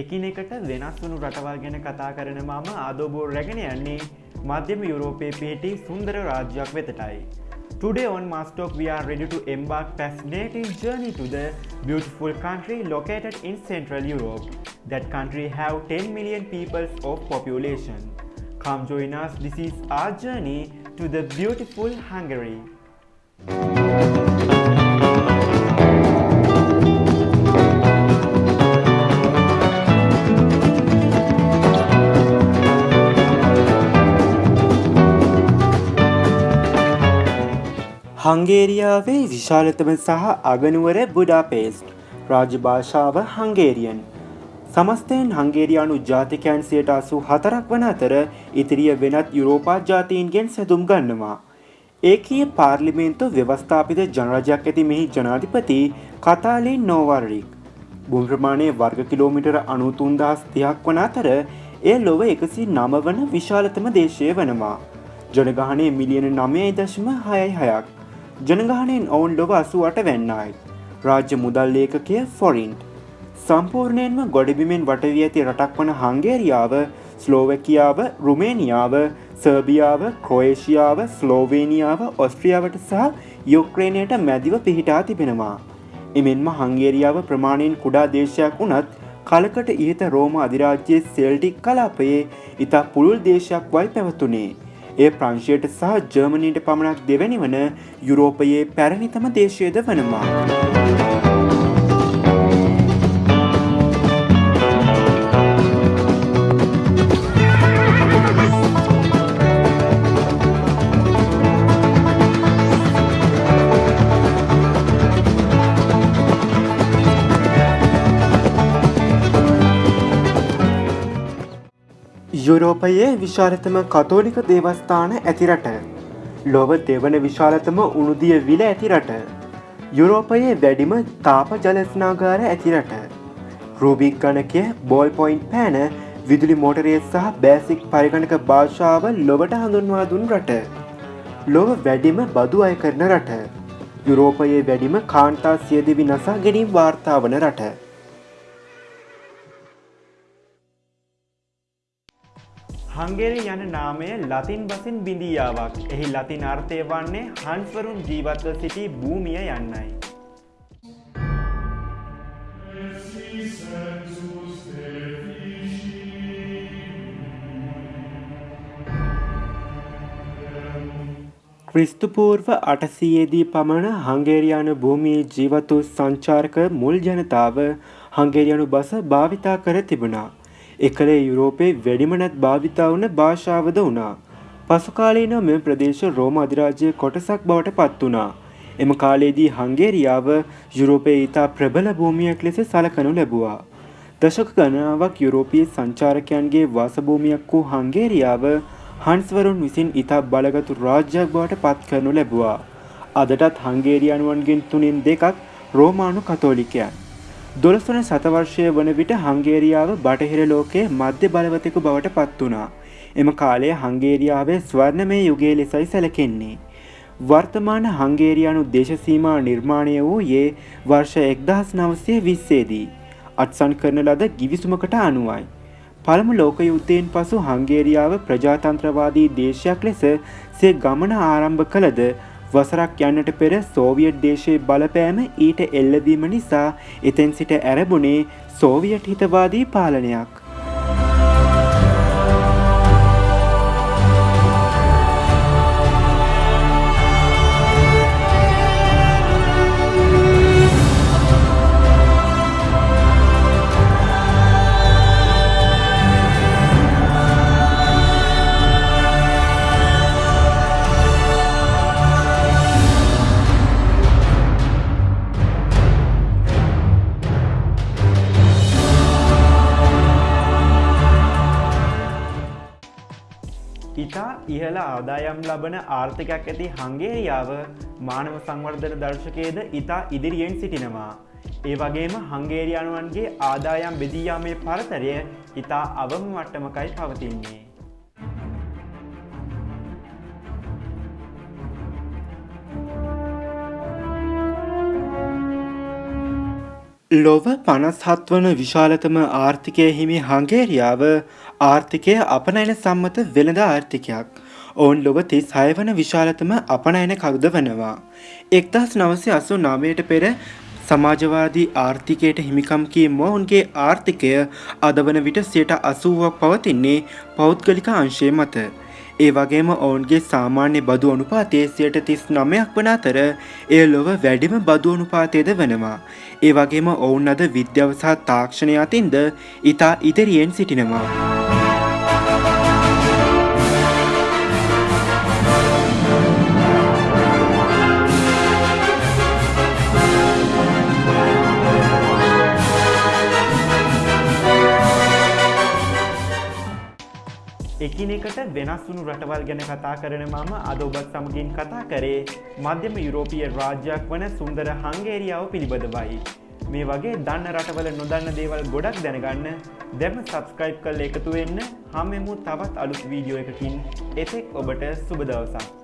එකිනෙකට වෙනස් වනු රටවල් ගැන කතා කරන මම ආදෝබෝ රැගෙන යන්නේ මධ්‍යම යුරෝපය පිහිටි සුන්දර රාජ්‍යයක් වෙතටයි. Today on Mastalk we are ready to embark fascinating journey to the beautiful country located in Central Europe. That country have 10 million people of population. Come join us, this is our journey to the beautiful Hungary. හංගේරියාවේ විශාලතම සහ අගනුවර බුඩාපේස්ට් රාජ භාෂාව හංගේරියන්. සමස්තයෙන් හංගේරයානු ජාතිකයන් සයට අසු හතරක් වන අතර ඉතිරිය වෙනත් යුරෝපා ජාතීන්ගෙන් සැදුම් ගන්නවා. ඒකයේ පාර්ලිමේන්තු ව්‍යවස්ථාපිත ජනරජයක් ඇති මෙහි ජනාධිපති කතාලින් නෝවර්රික්. බුම්ප්‍රමාණය වර්ග කිලෝමිටර අනුතුන්දහස් තියක් වන අතර එය ලොව එකසි නම වන විශාලතම දේශය වනවා. ජනගහනය මිලියන නමයයි දශම හයයි හයක්. ජනගහනයෙන් ඔවුන් ලොව අසුවට වෙන්නයි. රාජ්‍ය මුදල් ලේකකය ෆොරින්ට්. සම්පූර්ණයෙන්ම ගොඩබිමෙන් වටවී ඇති රටක් වන හංගේරියාව ස්ලෝවැකියාව රුමේනියාව සර්බියාව ක්‍රෝේෂියාව ස්ලෝවේනියාව ඔස්ට්‍රියාවට සහ යුක්්‍රේණයට මැදිව පිහිටා තිබෙනවා. එමෙන්ම හංගේරියාව ප්‍රමාණයෙන් කුඩා දේශයක් වුණත් කලකට ඉහත රෝම අධිරාජ්‍යයේ සෙල්ටික් කලාපයේ ඉතා පුළුල් දේශයක් වයි පැවතුනේ. ඒ ප්‍රංශයට සහ ජර්මනීට පමණක් දෙවැනි වන යුරෝපයේ පැරණිතම දේශයද වනවා. යුරෝපයේ විශාලතම කතෝලික දේවස්ථාන ඇතිරට. ලොව දෙවන විශාලතම උනුදිය විල ඇතිරට. යුරෝපයේ වැඩිම තාප ජලස්නාගාර ඇතිරට. රූබික් ගණකය බෝල් පොයින්් පෑන විදුලි මෝටරේ සහ බෑසික් පරිගණක භාෂාව ලොවට හඳුන්වා දුන් රට. ලොව වැඩිම බදු අය කරන රට. යුරෝපයේ වැඩිම කාන්තා සියදිවි නසා ගැනීම් වාර්තා වන රට. හංගේරි යන නාමය ලතින් බසින් බිඳියාවක් එහි ලතින් අර්ථය වන්නේ හන්ස්වරුන් ජීවත්ව සිටි භූමිය යන්නයි. ක්‍රිස්තුපූර්ව අටසයේදී පමණ හංගේරයානු භූමියේ ජීවතු සංචාර්ක මුල් ජනතාව හංගේරයනු බස භාවිතා කර තිබුණා. එකලේ යුරෝපයේ වැඩිමනත් භාවිතා වන භාෂාවද වුණා. පසුකාලීන මෙම ප්‍රදේශ රෝම අධිරාජ්‍ය කොටසක් බවට පත් වුණා. එම කාලයේදී හංගේරියාව යුරෝපයේ ඉතා ප්‍රබල භූමියක් ලෙස සලකනු ලැබුවා. දශක ගණනාවක් යුරෝපීය සංචාරකයන්ගේ වාසභූමියක් වූ හංගේරියාව හන්ස්වරුන් විසින් ඉතා බලගතු රාජ්‍යයක් බවට පත් කරනු ලැබුවා. අදටත් හංගේරියනුවන්ගෙන් තුනින් දෙකක් රෝමානු කතෝලිකයන්. දොළස්වන සතවර්ෂය වන විට හංගේරියාව බටහිර ලෝකයේ මධ්‍ය බලවතෙකු බවට පත් වුණා. එම කාලය හංගේරියාවේ ස්වර්ණමය යුගයේ ලෙසයි සැලකෙන්නේ. වර්තමාන හංගේරියානු දේශසීමා නිර්මාණය වූයේ වර්ෂ එක්දහස් නවසය විස්සේදී. අත්සන් කරන ලද ගිවිසුමකට අනුවයි. පළමු ලෝක යුද්ධයෙන් පසු හංගේරියාව ප්‍රජාතන්ත්‍රවාදී දේශයක් ලෙස සේ ගමන ආරම්භ කළද වසරක් යන්නට පෙර සෝවියට් දේශයේ බලපෑම ඊට එල්ලදීම නිසා එතැන් සිට ඇරබුණේ සෝවියට් හිතවාදී පාලනයක්. ඉතා ඉහළ ආදායම් ලබන ආර්ථිකයක් ඇති හංගේරියාව මානව සංවර්ධන දර්ශකයේද ඉතා ඉදිරියෙන් සිටිනවා. ඒ වගේම හංගේරියානුවන්ගේ ආදායම් බෙදීයාමේ පරතරය ඉතා අවම මට්ටමකයි පවතින්නේ. ලොව පනස්හත් වන විශාලතම ආර්ථිකය හිමි හංගේරියාව ආර්ථිකය අපනයන සම්මත වෙළඳ ආර්ථිකයක්. ඔවුන් ලොව තිස් හය වන විශාලතම අපනයන කවුද වනවා. එක්දස් නවසය අසු නාමයට පෙර සමාජවාදී ආර්ථිකයට හිමිකම් කීම ඔවුන්ගේ ආර්ථිකය අද වන විට සියට අසුවක් පවතින්නේ පෞද්ගලික අංශය මත. ඒ වගේම ඔවුන්ගේ සාමාන්‍ය බදු අනුපාතය සියට තිස් නමයක් වන අතර එය ලොව වැඩිම බදු අනුපාතයද වනවා. ඒ වගේම ඔවුන් අද විද්‍යාව සහ තාක්ෂණය අතින්ද ඉතා ඉදිරියෙන් සිටිනවා. එකිනෙකට වෙනස් වුණු රටවල් ගැන කතා කරන මම අද ඔබත් සමගින් කතා කරේ මධ්‍යම යුරෝපිය රාජ්‍යයක් වන සුන්දර හංගේරියාව පිළිබඳවයි. මේ වගේ දන්න රටවල නොදන්න දේවල් ගොඩක් දැනගන්න දැම සබස්ක්‍රයිබ් කල් එකතු වෙන්න හමෙමු තවත් අලුත් වීඩියෝ එකකින් එතෙක් ඔබට සුබදවසක්.